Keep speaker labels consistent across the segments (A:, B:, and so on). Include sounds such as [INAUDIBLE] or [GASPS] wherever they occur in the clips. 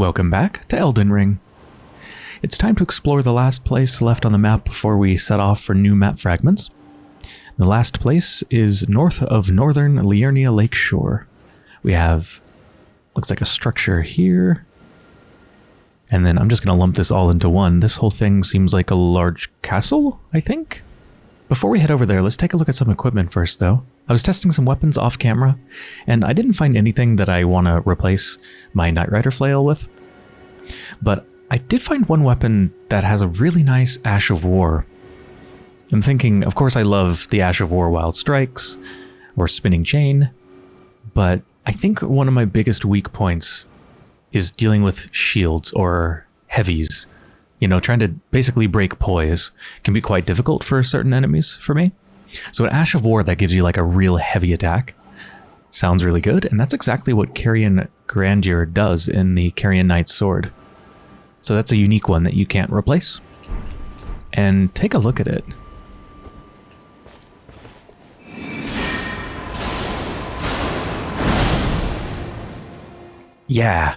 A: Welcome back to Elden Ring. It's time to explore the last place left on the map before we set off for new map fragments. The last place is north of northern Liurnia Lakeshore. We have, looks like a structure here. And then I'm just going to lump this all into one. This whole thing seems like a large castle, I think? Before we head over there, let's take a look at some equipment first, though. I was testing some weapons off camera, and I didn't find anything that I want to replace my Nightrider flail with. But I did find one weapon that has a really nice Ash of War. I'm thinking, of course I love the Ash of War Wild Strikes, or Spinning Chain, but I think one of my biggest weak points is dealing with shields or heavies you know, trying to basically break poise can be quite difficult for certain enemies for me. So an Ash of War that gives you like a real heavy attack sounds really good, and that's exactly what Carian Grandeur does in the Carian Knight's Sword. So that's a unique one that you can't replace. And take a look at it. Yeah,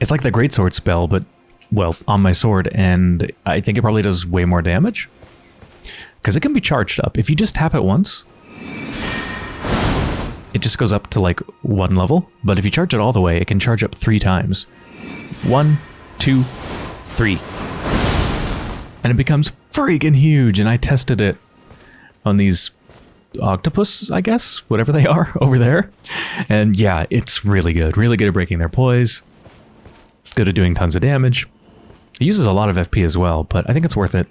A: it's like the Greatsword spell, but well, on my sword, and I think it probably does way more damage. Because it can be charged up. If you just tap it once, it just goes up to like one level. But if you charge it all the way, it can charge up three times. One, two, three. And it becomes freaking huge, and I tested it on these octopus, I guess, whatever they [LAUGHS] are over there. And yeah, it's really good. Really good at breaking their poise. It's good at doing tons of damage. It uses a lot of FP as well, but I think it's worth it.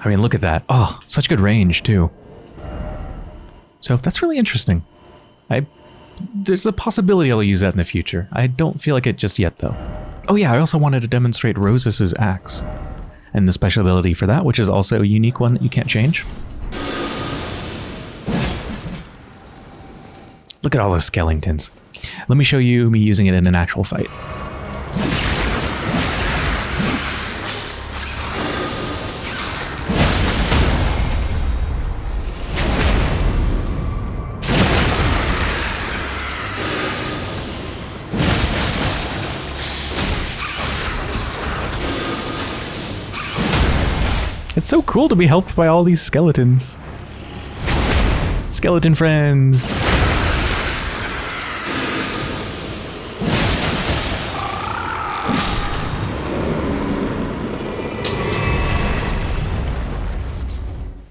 A: I mean, look at that. Oh, such good range, too. So that's really interesting. I There's a possibility I'll use that in the future. I don't feel like it just yet, though. Oh yeah, I also wanted to demonstrate Rosus' axe. And the special ability for that, which is also a unique one that you can't change. Look at all the skeletons. Let me show you me using it in an actual fight. It's so cool to be helped by all these skeletons. Skeleton friends.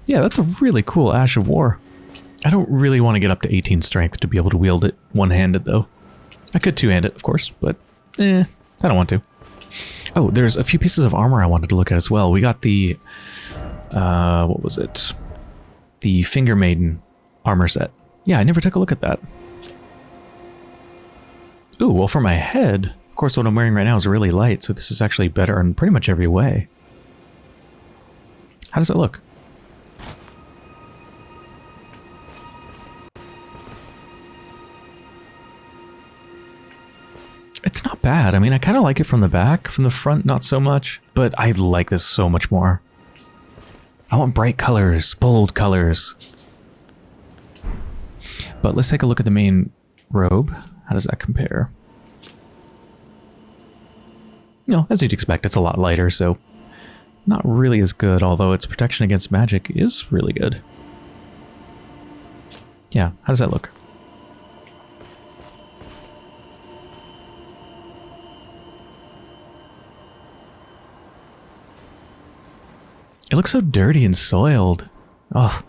A: Yeah, that's a really cool Ash of War. I don't really want to get up to 18 strength to be able to wield it one-handed, though. I could two-hand it, of course, but eh, I don't want to. Oh, there's a few pieces of armor I wanted to look at as well. We got the, uh, what was it? The Finger Maiden armor set. Yeah, I never took a look at that. Ooh, well for my head, of course what I'm wearing right now is really light, so this is actually better in pretty much every way. How does it look? It's not bad. I mean, I kind of like it from the back. From the front, not so much. But I like this so much more. I want bright colors, bold colors. But let's take a look at the main robe. How does that compare? Know, as you'd expect, it's a lot lighter, so not really as good, although its protection against magic is really good. Yeah, how does that look? It looks so dirty and soiled. Oh.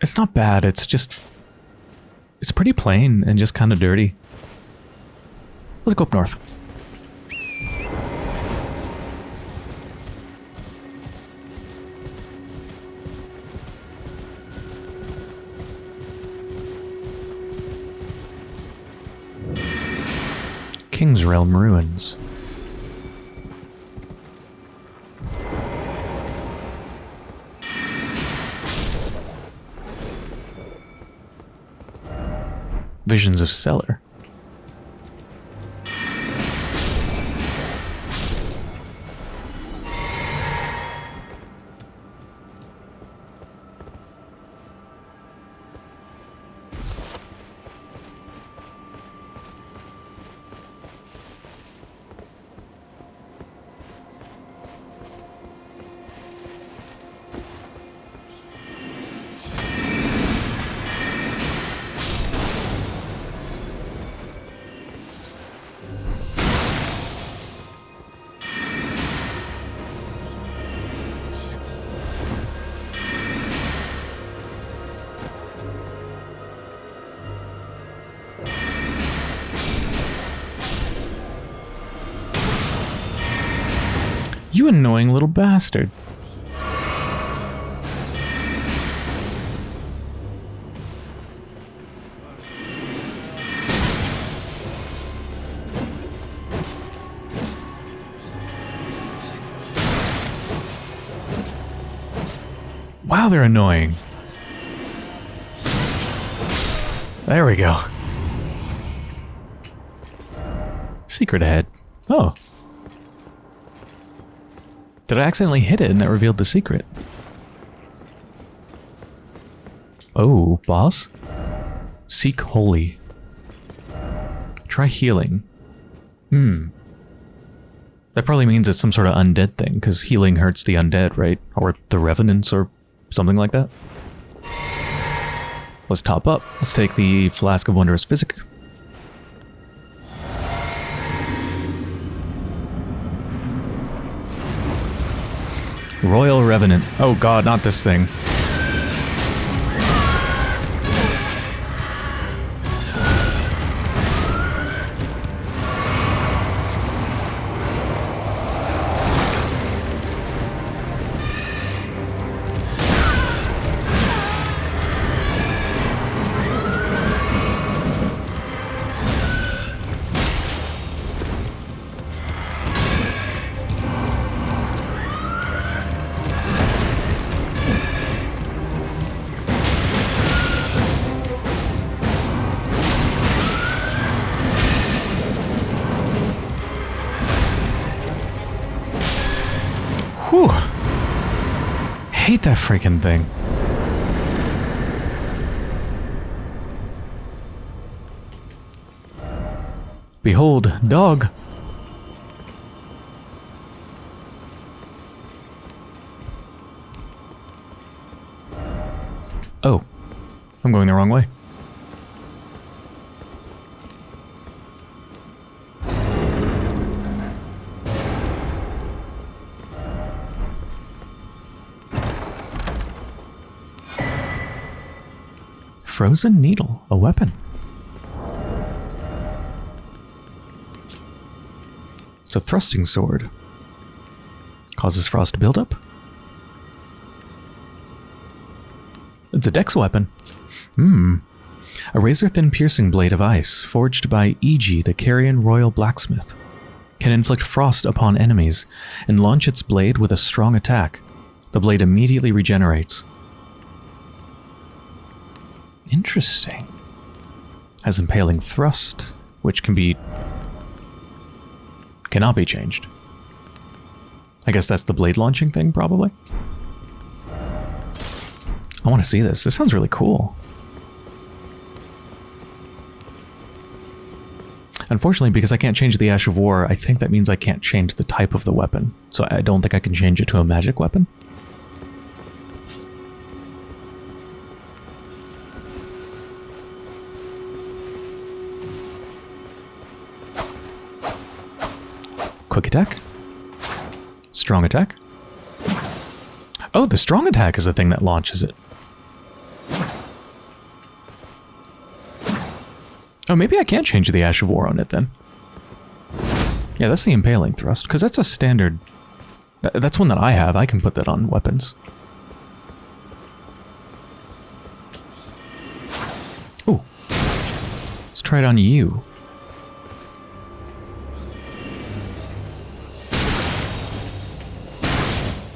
A: It's not bad, it's just... It's pretty plain and just kind of dirty. Let's go up north. Kingsrealm ruins. Visions of Cellar. You annoying little bastard. Wow, they're annoying. There we go. Secret ahead. Oh. Did I accidentally hit it and that revealed the secret? Oh, boss? Seek holy. Try healing. Hmm. That probably means it's some sort of undead thing, because healing hurts the undead, right? Or the revenants, or something like that. Let's top up. Let's take the Flask of Wondrous Physick. Royal Revenant. Oh god, not this thing. Hate that freaking thing. Behold, dog. Oh, I'm going the wrong way. Frozen needle, a weapon. It's a thrusting sword. Causes frost to build up. It's a dex weapon. Hmm. A razor-thin piercing blade of ice, forged by Iji, the Carian royal blacksmith. Can inflict frost upon enemies, and launch its blade with a strong attack. The blade immediately regenerates. Interesting. Has impaling thrust, which can be... cannot be changed. I guess that's the blade launching thing, probably? I want to see this. This sounds really cool. Unfortunately, because I can't change the Ash of War, I think that means I can't change the type of the weapon. So I don't think I can change it to a magic weapon. Quick attack. Strong attack. Oh, the strong attack is the thing that launches it. Oh, maybe I can't change the Ash of War on it then. Yeah, that's the Impaling Thrust, because that's a standard... That's one that I have. I can put that on weapons. Ooh. Let's try it on you.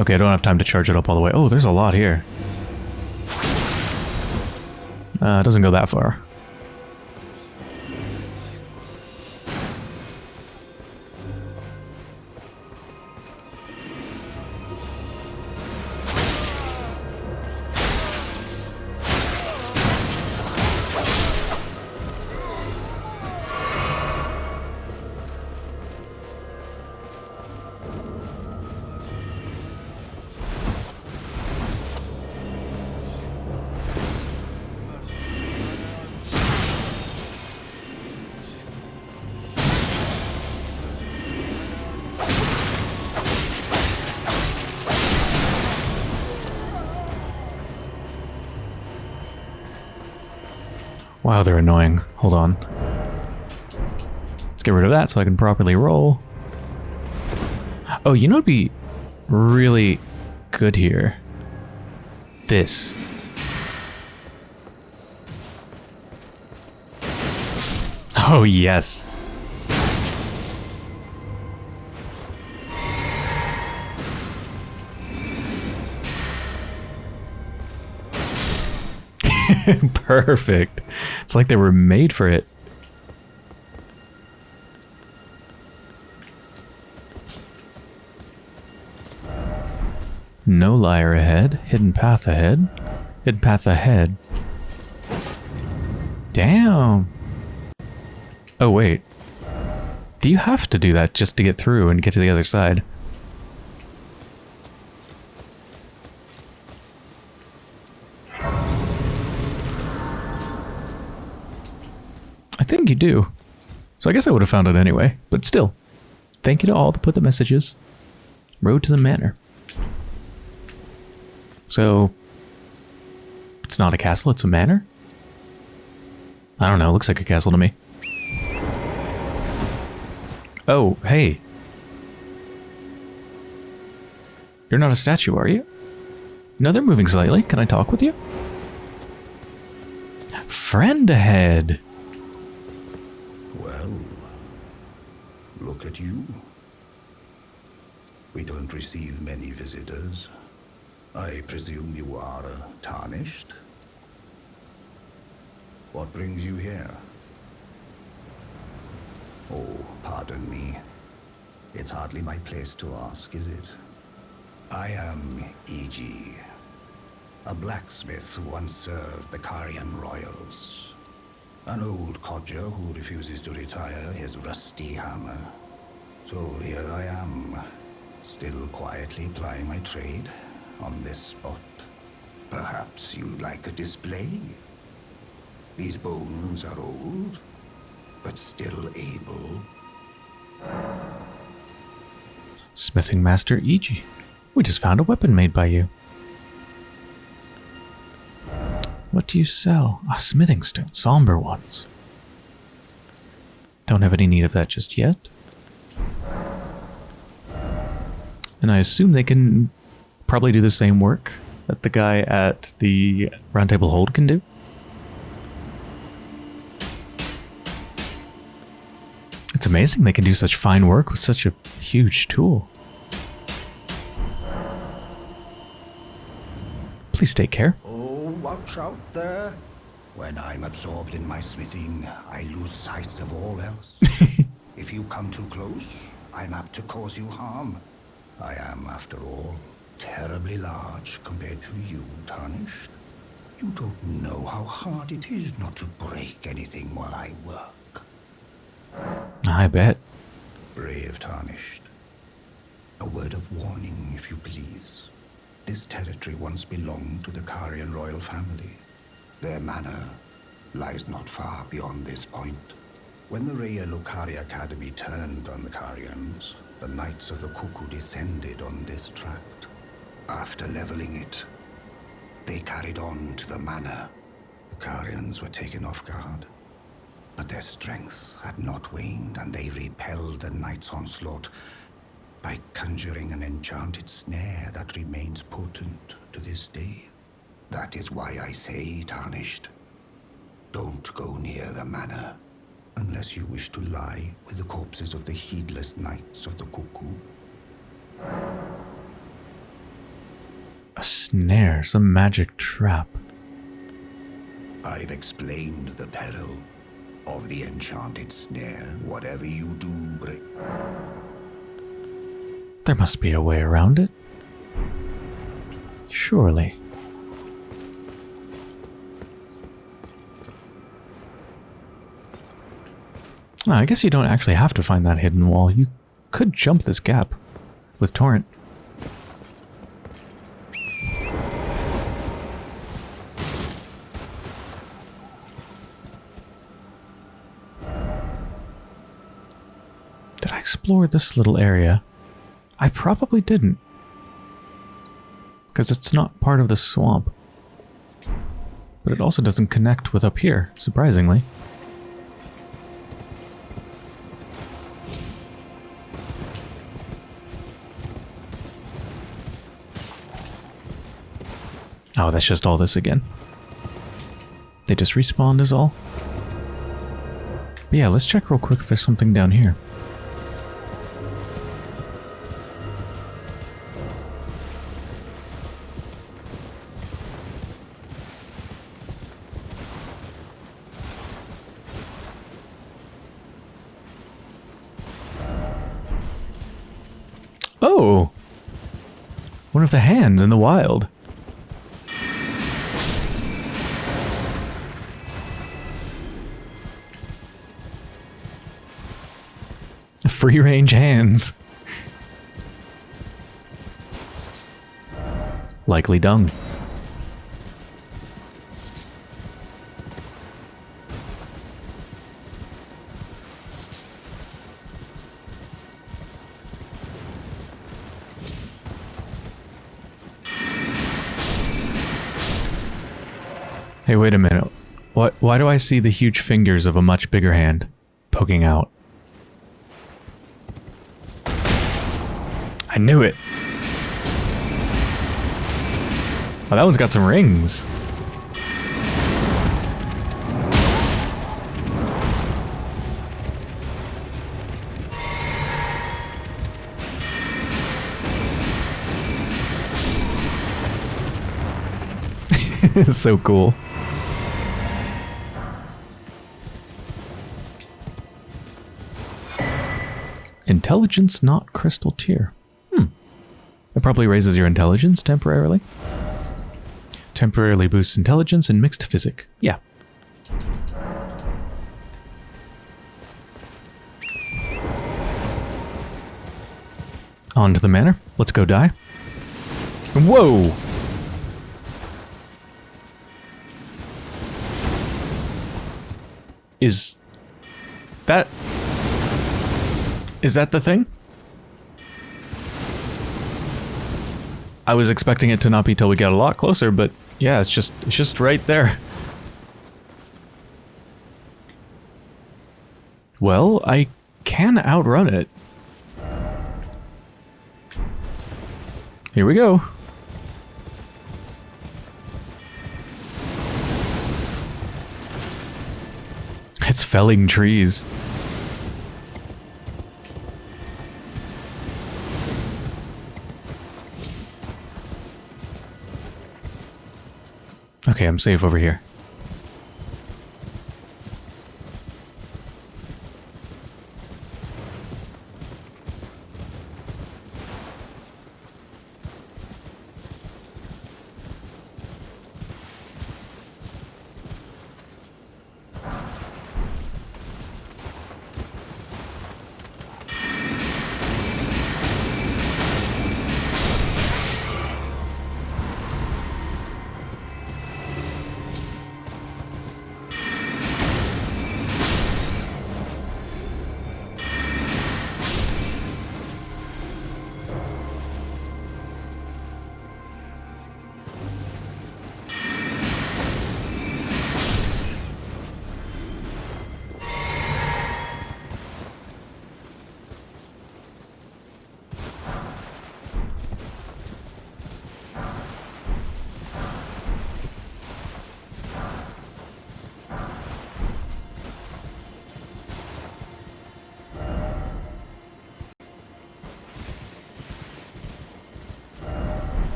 A: Okay, I don't have time to charge it up all the way. Oh, there's a lot here. Uh, it doesn't go that far. Get rid of that so I can properly roll. Oh, you know it'd be really good here. This. Oh, yes. [LAUGHS] Perfect. It's like they were made for it. No liar ahead. Hidden path ahead. Hidden path ahead. Damn. Oh, wait. Do you have to do that just to get through and get to the other side? I think you do. So I guess I would have found it anyway, but still. Thank you to all that put the messages. Road to the manor. So, it's not a castle, it's a manor? I don't know, looks like a castle to me. Oh, hey. You're not a statue, are you? No, they're moving slightly. Can I talk with you? Friend ahead.
B: Well, look at you. We don't receive many visitors. I presume you are uh, tarnished? What brings you here? Oh, pardon me. It's hardly my place to ask, is it? I am Iji, a blacksmith who once served the Carian royals. An old codger who refuses to retire his rusty hammer. So here I am, still quietly plying my trade on this spot. Perhaps you'd like a display? These bones are old, but still able.
A: Smithing Master Iji We just found a weapon made by you. What do you sell? Ah, smithing stone, somber ones. Don't have any need of that just yet. And I assume they can probably do the same work that the guy at the Roundtable Hold can do. It's amazing they can do such fine work with such a huge tool. Please take care.
B: Oh, watch out there. When I'm absorbed in my smithing, I lose sight of all else. [LAUGHS] if you come too close, I'm apt to cause you harm. I am, after all, terribly large compared to you, Tarnished. You don't know how hard it is not to break anything while I work.
A: I bet.
B: Brave Tarnished. A word of warning, if you please. This territory once belonged to the Carian royal family. Their manor lies not far beyond this point. When the Lucaria Academy turned on the Carians, the Knights of the Cuckoo descended on this tract. After leveling it, they carried on to the manor. The Carians were taken off guard. But their strength had not waned, and they repelled the knight's onslaught by conjuring an enchanted snare that remains potent to this day. That is why I say, Tarnished, don't go near the manor unless you wish to lie with the corpses of the heedless knights of the cuckoo.
A: A snare, some magic trap.
B: I've explained the peril of the enchanted snare. Whatever you do,
A: There must be a way around it. Surely. Ah, I guess you don't actually have to find that hidden wall. You could jump this gap with Torrent. Did I explore this little area? I probably didn't. Because it's not part of the swamp. But it also doesn't connect with up here, surprisingly. Oh, that's just all this again. They just respawned is all. But yeah, let's check real quick if there's something down here. The hands in the wild. Free range hands. Likely dung. Why do I see the huge fingers of a much bigger hand poking out? I knew it. Oh, that one's got some rings. [LAUGHS] it's so cool. Intelligence knot crystal tear. Hmm. It probably raises your intelligence temporarily. Temporarily boosts intelligence in mixed physic. Yeah. On to the manor. Let's go die. Whoa! Is that is that the thing? I was expecting it to not be till we get a lot closer, but yeah, it's just it's just right there. Well, I can outrun it. Here we go. It's felling trees. Okay, I'm safe over here.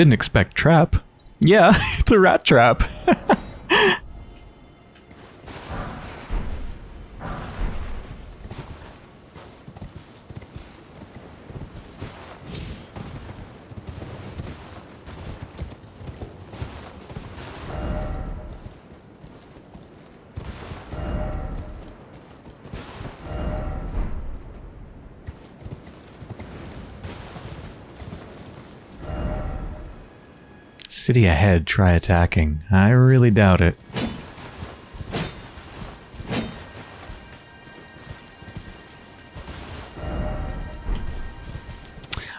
A: Didn't expect trap. Yeah, [LAUGHS] it's a rat trap. Try attacking. I really doubt it.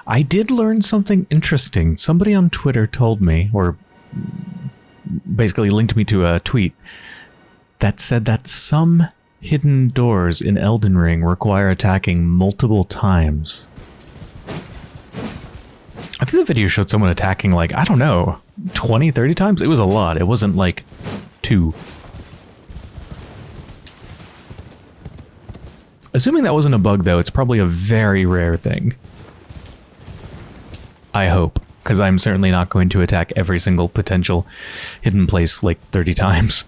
A: I did learn something interesting. Somebody on Twitter told me, or basically linked me to a tweet, that said that some Hidden doors in Elden Ring require attacking multiple times. I think the video showed someone attacking like, I don't know, 20, 30 times? It was a lot. It wasn't like two. Assuming that wasn't a bug though, it's probably a very rare thing. I hope, because I'm certainly not going to attack every single potential hidden place like 30 times.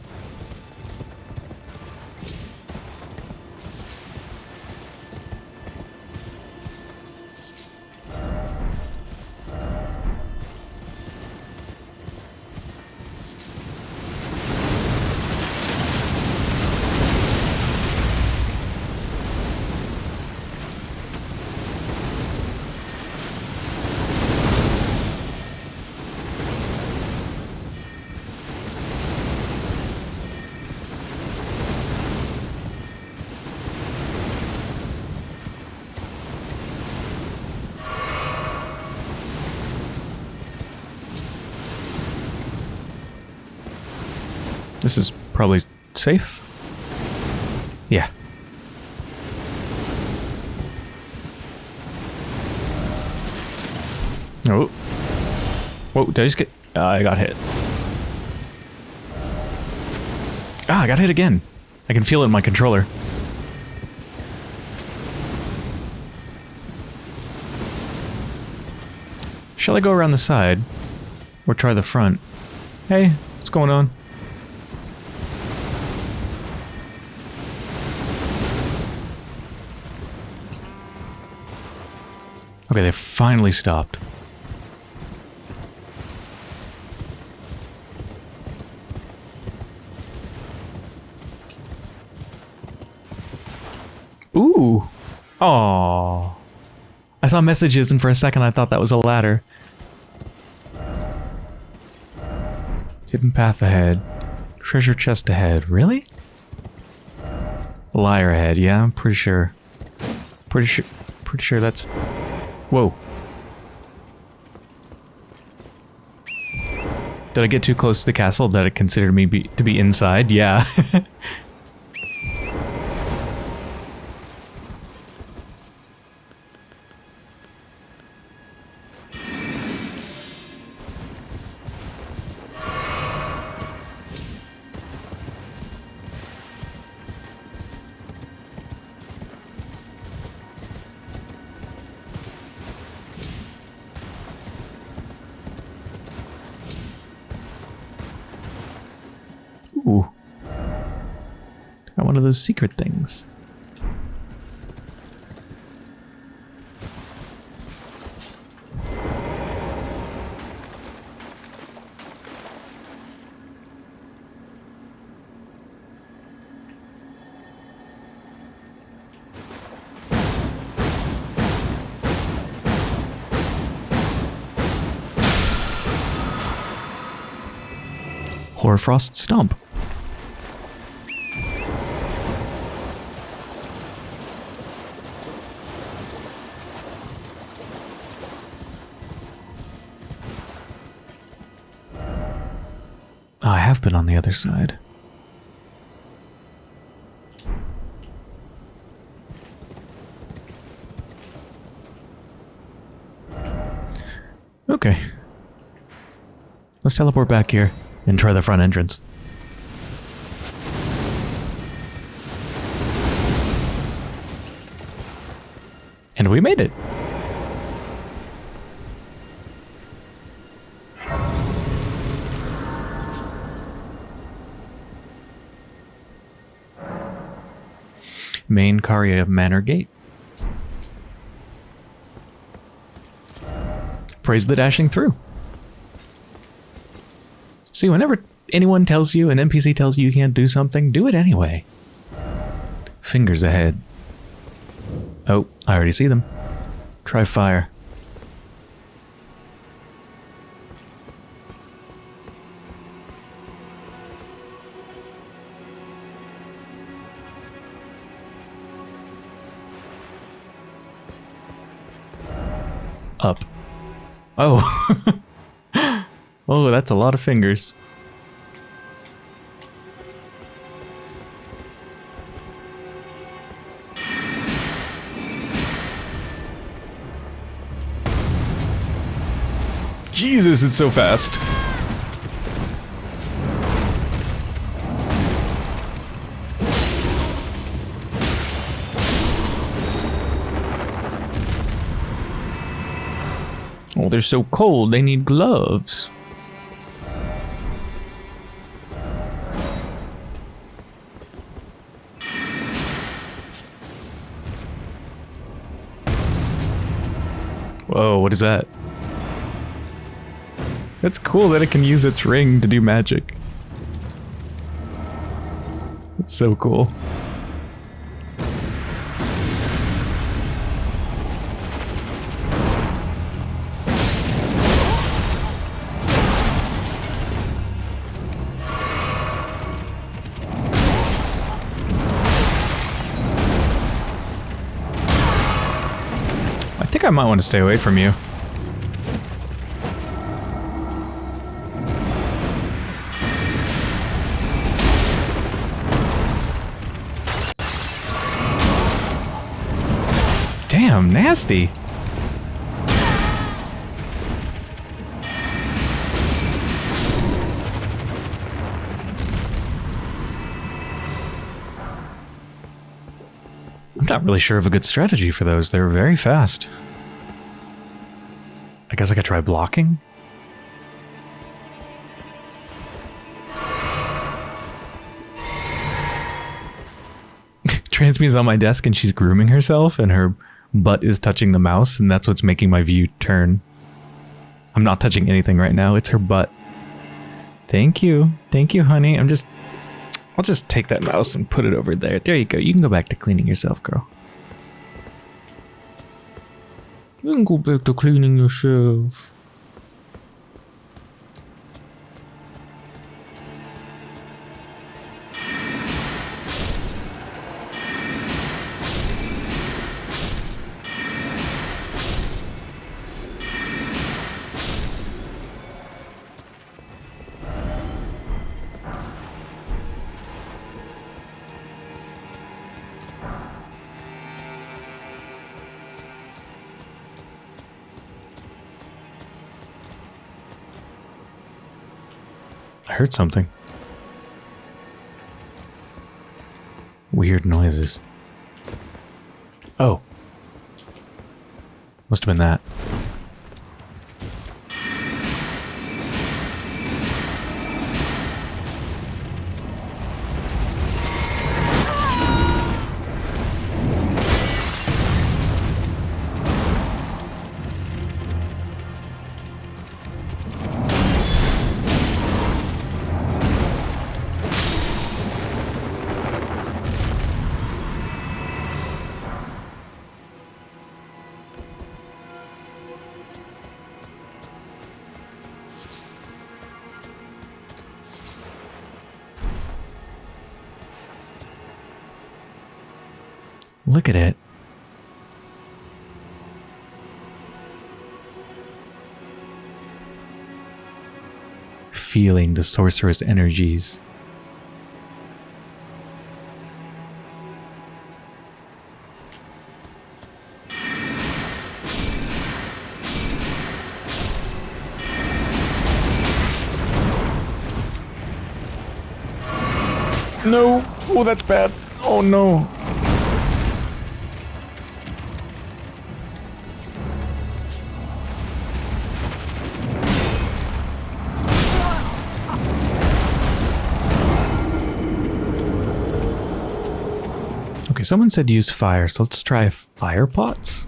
A: This is probably safe. Yeah. Oh. Whoa, did I just get... Uh, I got hit. Ah, I got hit again. I can feel it in my controller. Shall I go around the side? Or try the front? Hey, what's going on? Okay, they finally stopped. Ooh. Oh. I saw messages and for a second I thought that was a ladder. Hidden path ahead. Treasure chest ahead. Really? Liar ahead. Yeah, I'm pretty sure. Pretty sure. Pretty sure that's Whoa. Did I get too close to the castle that it considered me be, to be inside? Yeah. [LAUGHS] those secret things. Hoarfrost Stomp. I have been on the other side. Okay. Let's teleport back here and try the front entrance. And we made it. Main Caria Manor Gate. Praise the dashing through. See, whenever anyone tells you, an NPC tells you you can't do something, do it anyway. Fingers ahead. Oh, I already see them. Try fire. Oh. [LAUGHS] oh, that's a lot of fingers. Jesus, it's so fast. So cold, they need gloves. Whoa, what is that? That's cool that it can use its ring to do magic. It's so cool. Think I might want to stay away from you. Damn, nasty. I'm not really sure of a good strategy for those. They're very fast. I guess I could try blocking? [LAUGHS] Transmi's on my desk and she's grooming herself and her butt is touching the mouse and that's what's making my view turn. I'm not touching anything right now. It's her butt. Thank you. Thank you, honey. I'm just... I'll just take that mouse and put it over there. There you go. You can go back to cleaning yourself, girl. You can go back to cleaning yourself. I heard something. Weird noises. Oh. Must have been that. Look at it. Feeling the sorceress energies. No! Oh, that's bad. Oh no. Okay, someone said use fire, so let's try fire pots.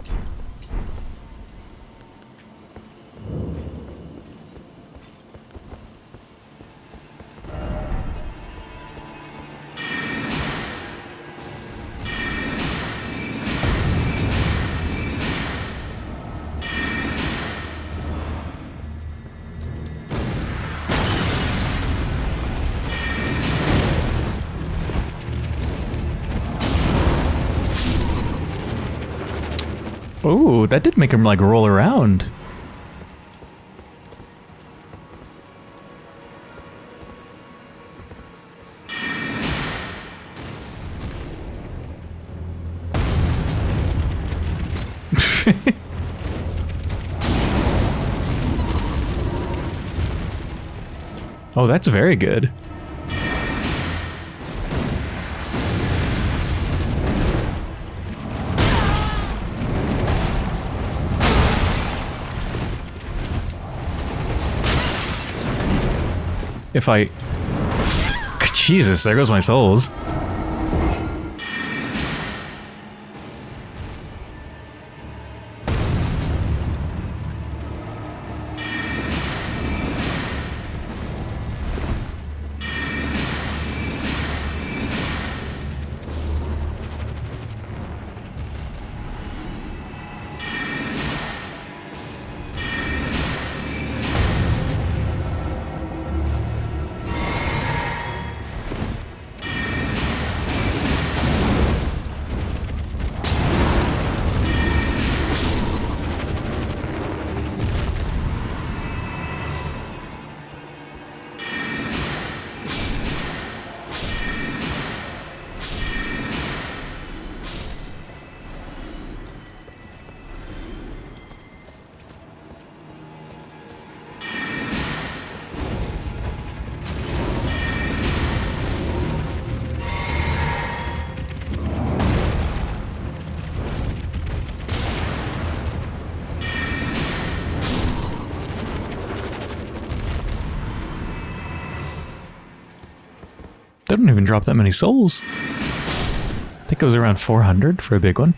A: That did make him like roll around. [LAUGHS] oh, that's very good. If I... Jesus, there goes my souls. Don't even drop that many souls. I think it was around 400 for a big one.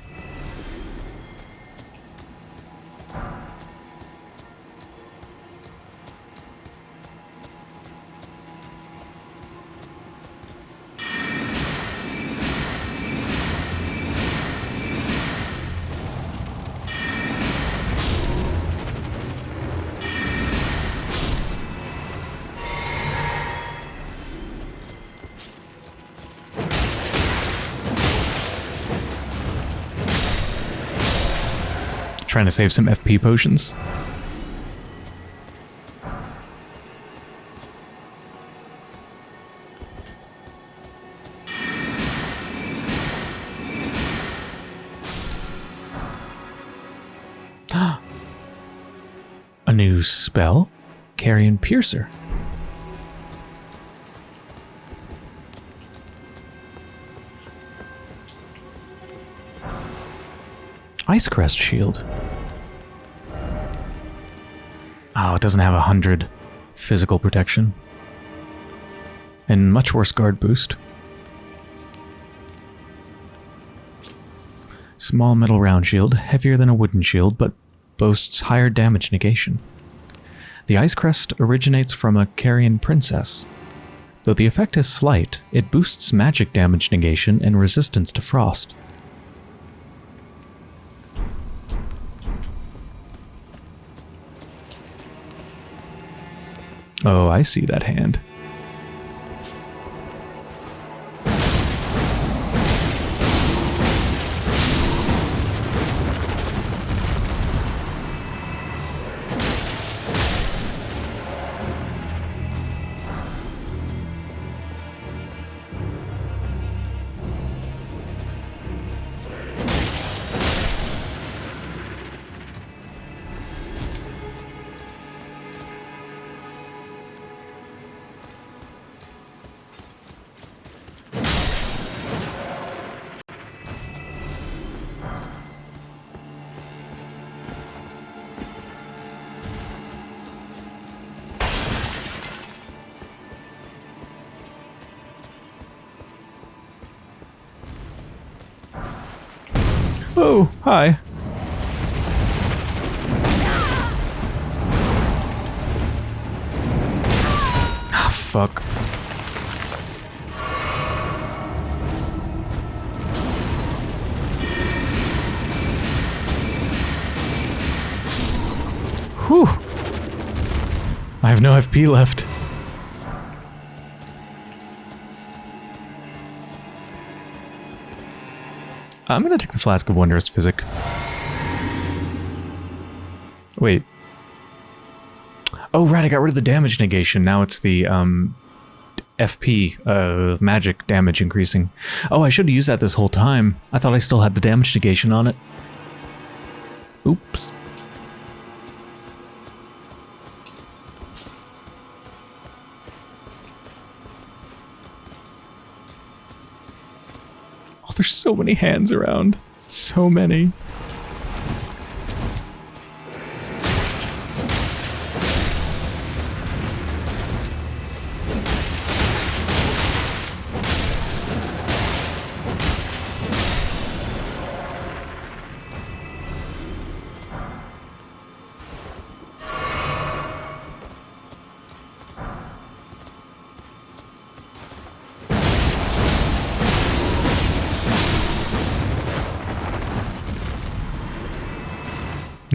A: Trying to save some FP potions. [GASPS] A new spell? Carian Piercer. Ice Crest Shield. Oh, it doesn't have a hundred physical protection. And much worse guard boost. Small metal round shield, heavier than a wooden shield, but boasts higher damage negation. The Ice Crest originates from a Carian Princess. Though the effect is slight, it boosts magic damage negation and resistance to frost. Oh, I see that hand. FP left. I'm gonna take the Flask of Wondrous Physick. Wait. Oh, right, I got rid of the damage negation. Now it's the um, FP, uh, magic damage increasing. Oh, I should have used that this whole time. I thought I still had the damage negation on it. Oops. There's so many hands around. So many.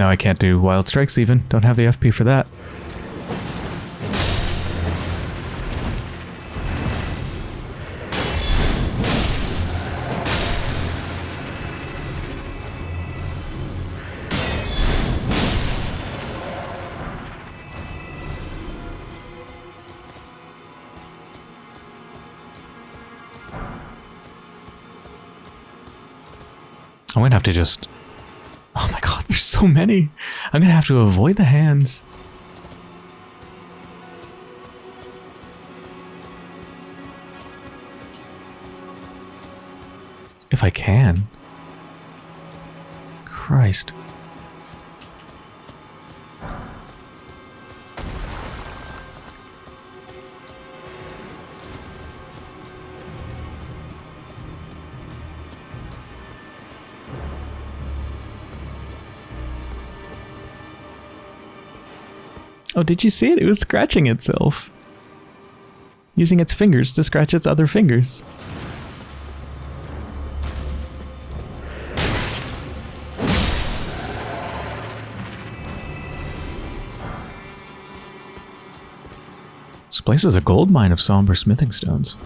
A: Now I can't do Wild Strikes even. Don't have the FP for that. So many. I'm gonna have to avoid the hands. If I can. Christ. Oh, did you see it? It was scratching itself. Using its fingers to scratch its other fingers. This place is a gold mine of somber smithing stones.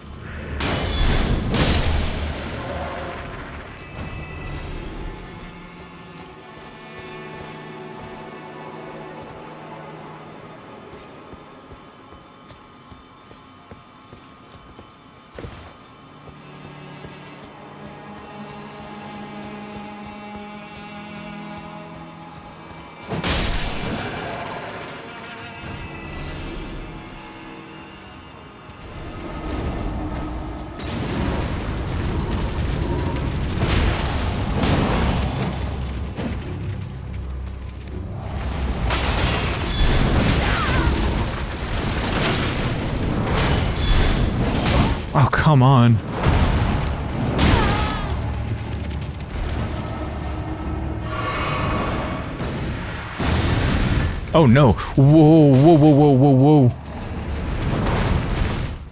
A: Whoa, whoa, whoa, whoa, whoa, whoa.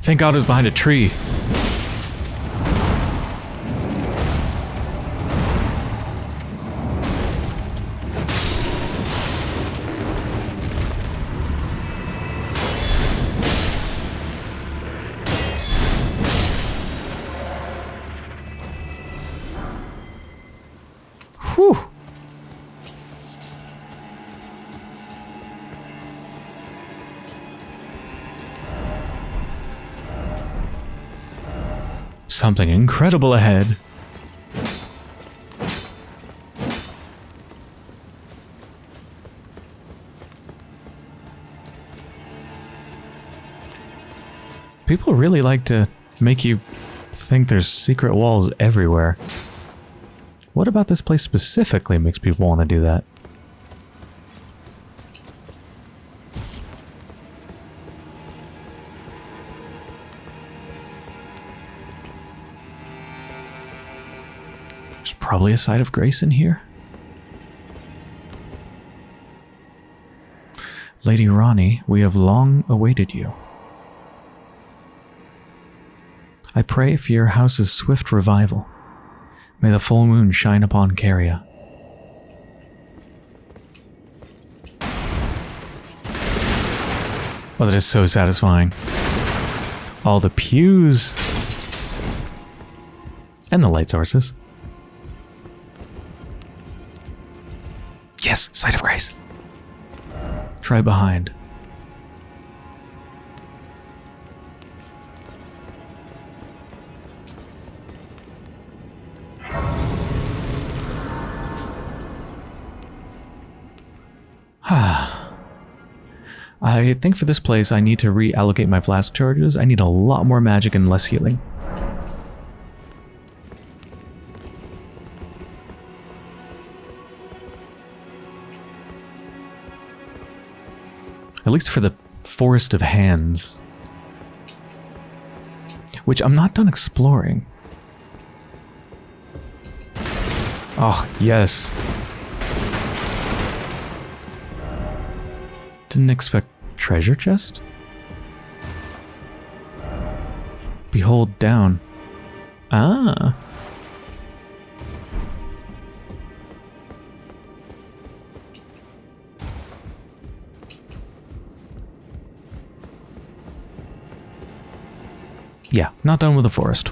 A: Thank God it was behind a tree. Something incredible ahead. People really like to make you think there's secret walls everywhere. What about this place specifically makes people want to do that? Probably a side of grace in here. Lady Ranni, we have long awaited you. I pray for your house's swift revival. May the full moon shine upon Caria. Oh, that is so satisfying. All the pews. And the light sources. Sight of grace. Try behind. [SIGHS] I think for this place I need to reallocate my flask charges. I need a lot more magic and less healing. Least for the Forest of Hands. Which I'm not done exploring. Oh, yes. Didn't expect treasure chest? Behold down. Ah. Yeah, not done with the forest.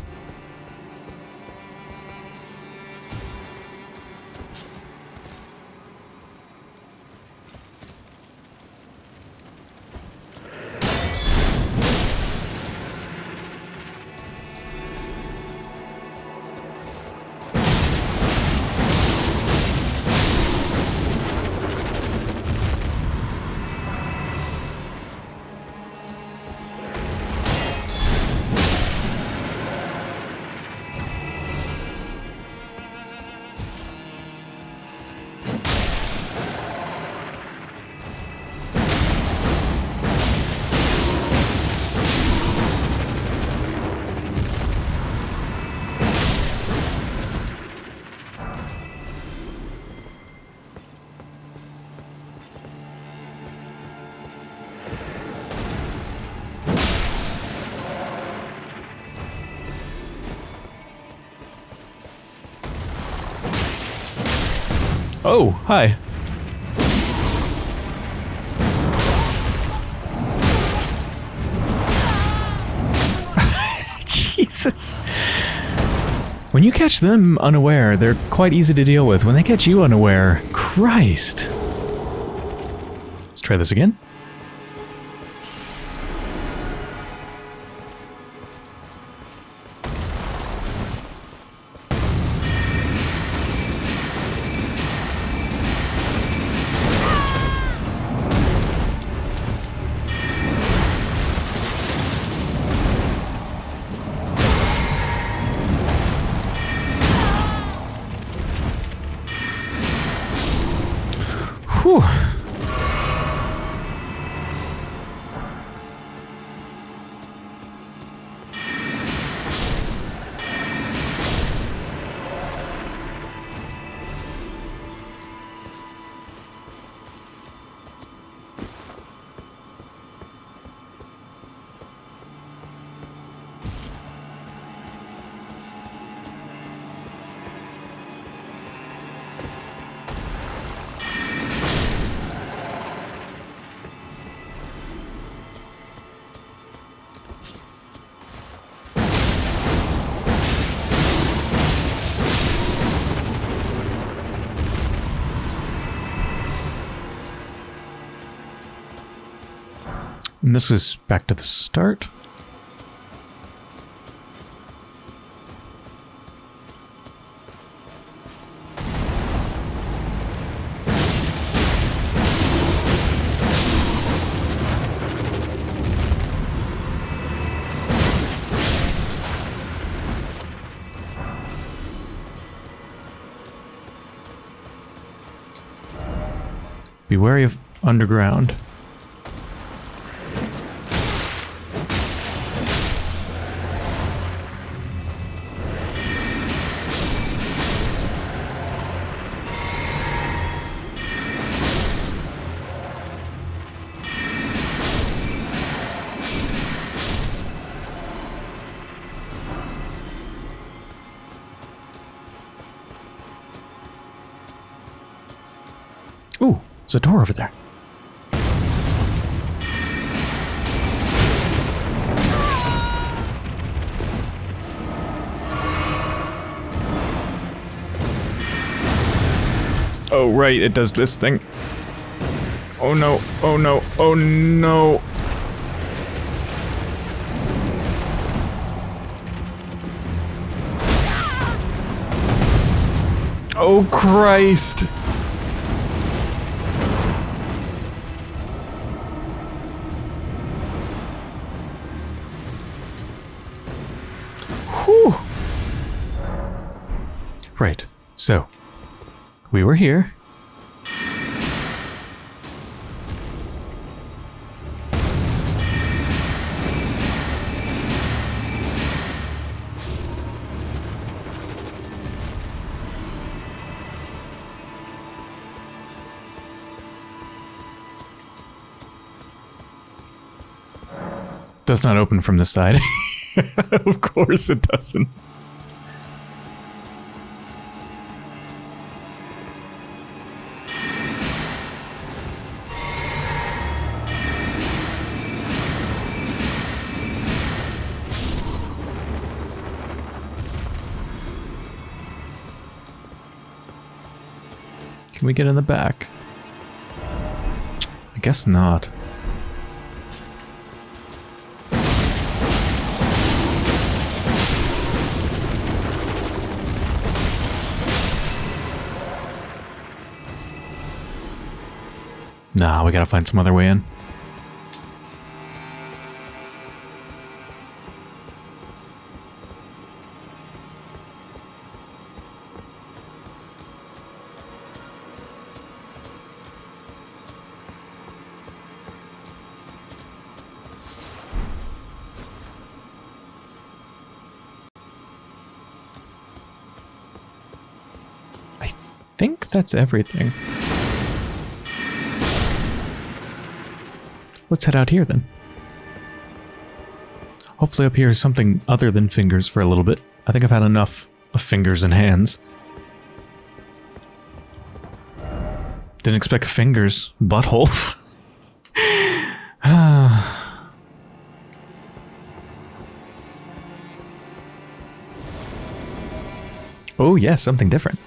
A: Them unaware, they're quite easy to deal with. When they catch you unaware, Christ. Let's try this again. And this is back to the start. Be wary of underground. There's a door over there. Oh, right, it does this thing. Oh no, oh no, oh no. Oh Christ! So, we were here. Does not open from the side. [LAUGHS] of course it doesn't. We get in the back? I guess not. Nah, we gotta find some other way in. That's everything. Let's head out here then. Hopefully up here is something other than fingers for a little bit. I think I've had enough of fingers and hands. Didn't expect fingers. Butthole. [SIGHS] oh yes, something different.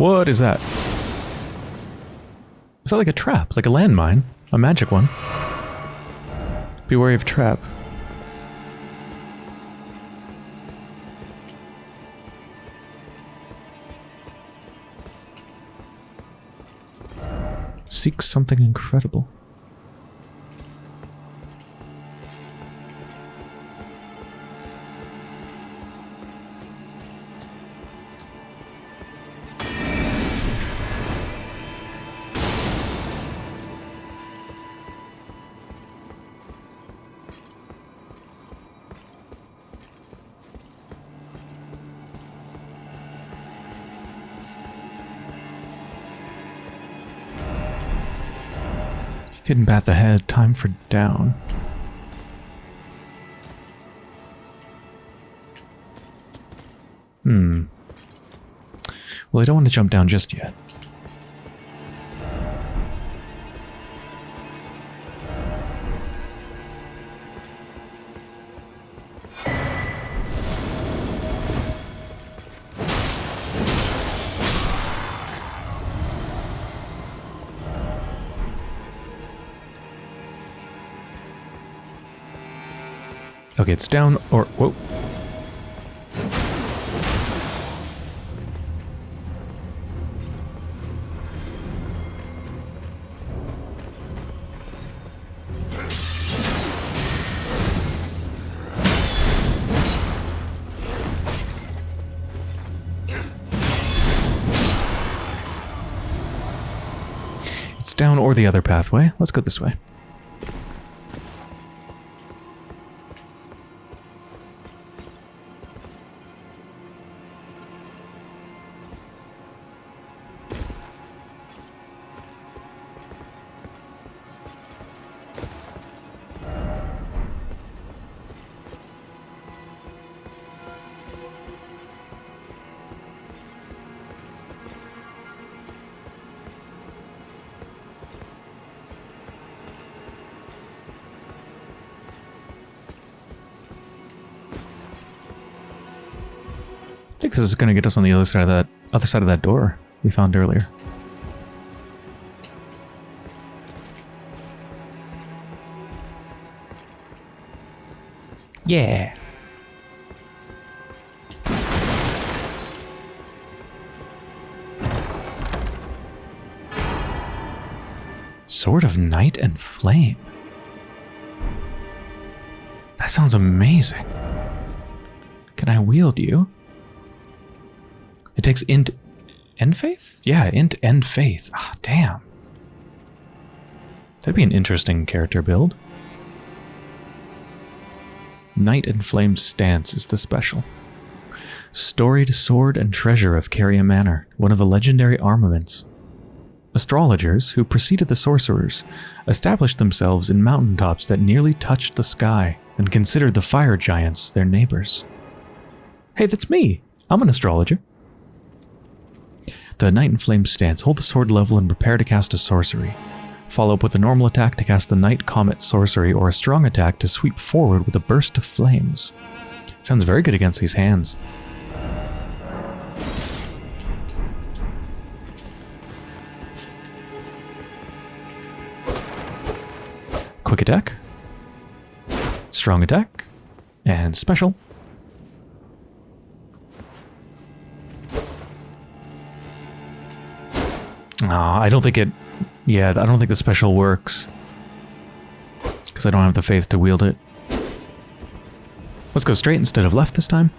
A: What is that? Is that like a trap? Like a landmine? A magic one? Be wary of trap. Seek something incredible. Hidden path ahead, time for down. Hmm. Well, I don't want to jump down just yet. It's down or... Whoa. It's down or the other pathway. Let's go this way. because it's going to get us on the other side of that other side of that door we found earlier. Yeah. Sword of Night and Flame. That sounds amazing. Can I wield you? It takes int end faith? Yeah, int end faith. Ah, damn. That'd be an interesting character build. Night and Flame Stance is the special. Storied sword and treasure of Caria Manor, one of the legendary armaments. Astrologers, who preceded the sorcerers, established themselves in mountaintops that nearly touched the sky and considered the fire giants their neighbors. Hey, that's me! I'm an astrologer. The Night and Flames stance. Hold the sword level and prepare to cast a sorcery. Follow up with a normal attack to cast the Night Comet sorcery or a strong attack to sweep forward with a burst of flames. Sounds very good against these hands. Quick attack. Strong attack. And special. I don't think it... Yeah, I don't think the special works. Because I don't have the faith to wield it. Let's go straight instead of left this time.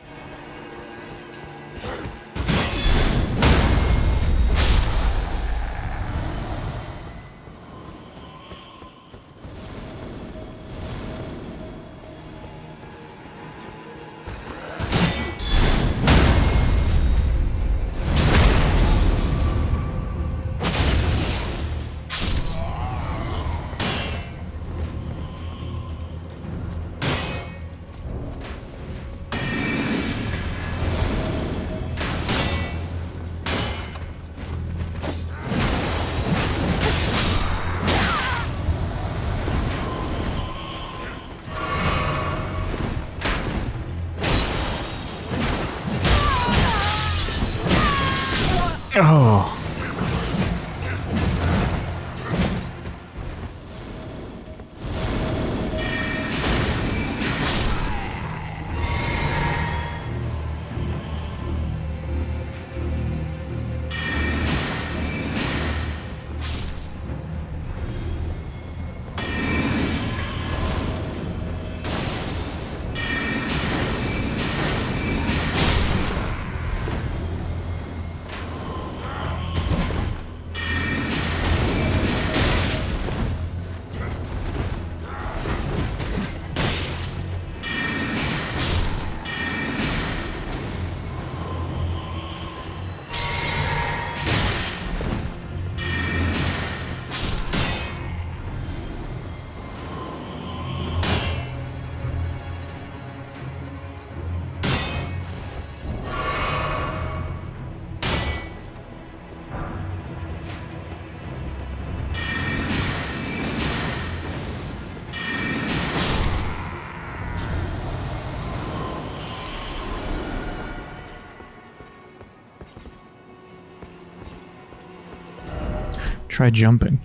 A: Try jumping.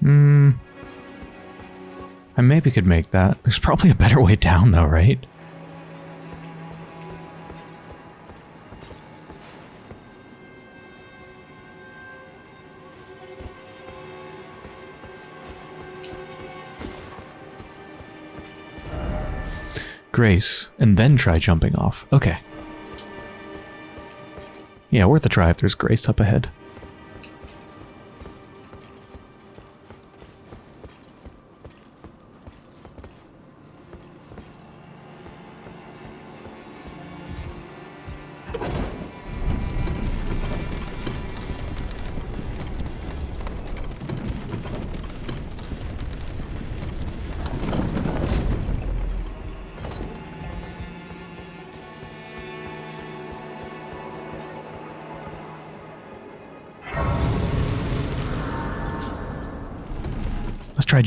A: Hmm. I maybe could make that. There's probably a better way down though, right? Grace, and then try jumping off. Okay. Yeah, worth a try if there's Grace up ahead.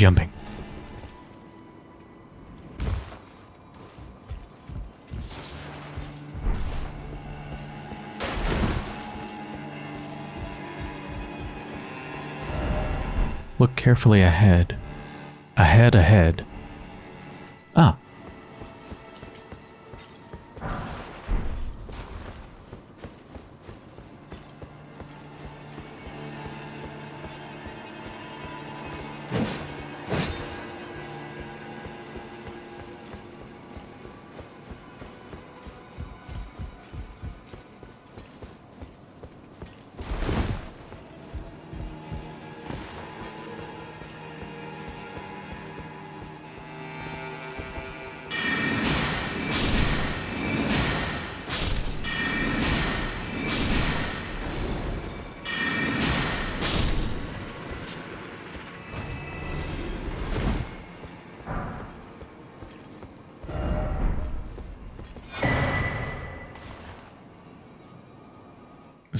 A: Jumping. Look carefully ahead. Ahead, ahead. Ah.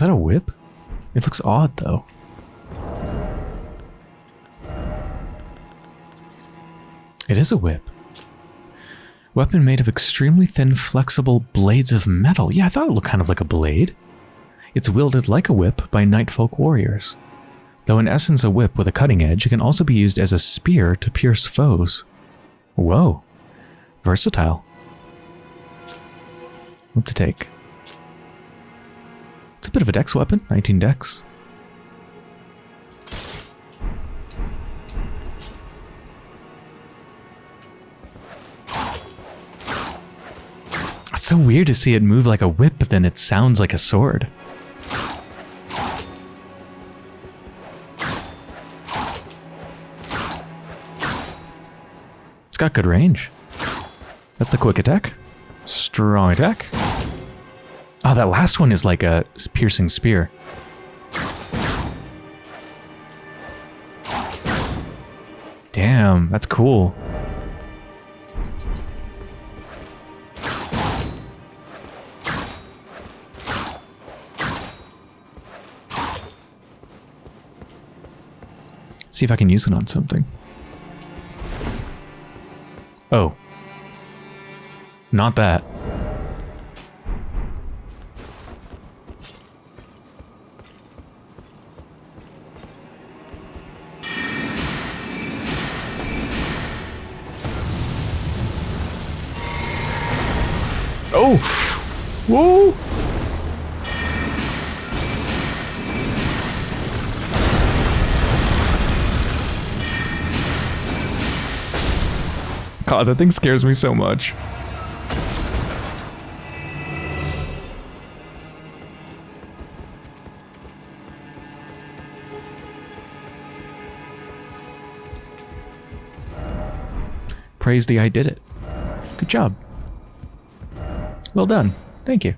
A: That a whip? It looks odd, though. It is a whip. Weapon made of extremely thin, flexible blades of metal. Yeah, I thought it looked kind of like a blade. It's wielded like a whip by Nightfolk warriors. Though in essence a whip with a cutting edge, it can also be used as a spear to pierce foes. Whoa. Versatile. What to take? It's a bit of a dex weapon, 19 dex. It's so weird to see it move like a whip, but then it sounds like a sword. It's got good range. That's the quick attack. Strong attack. Oh, that last one is like a piercing spear. Damn, that's cool. See if I can use it on something. Oh. Not that. God, that thing scares me so much. Praise the I did it. Good job. Well done. Thank you.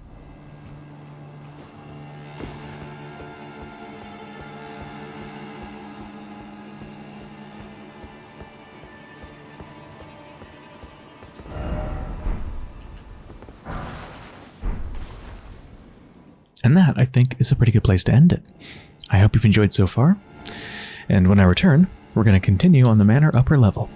A: Is a pretty good place to end it. I hope you've enjoyed so far. And when I return, we're going to continue on the Manor upper level.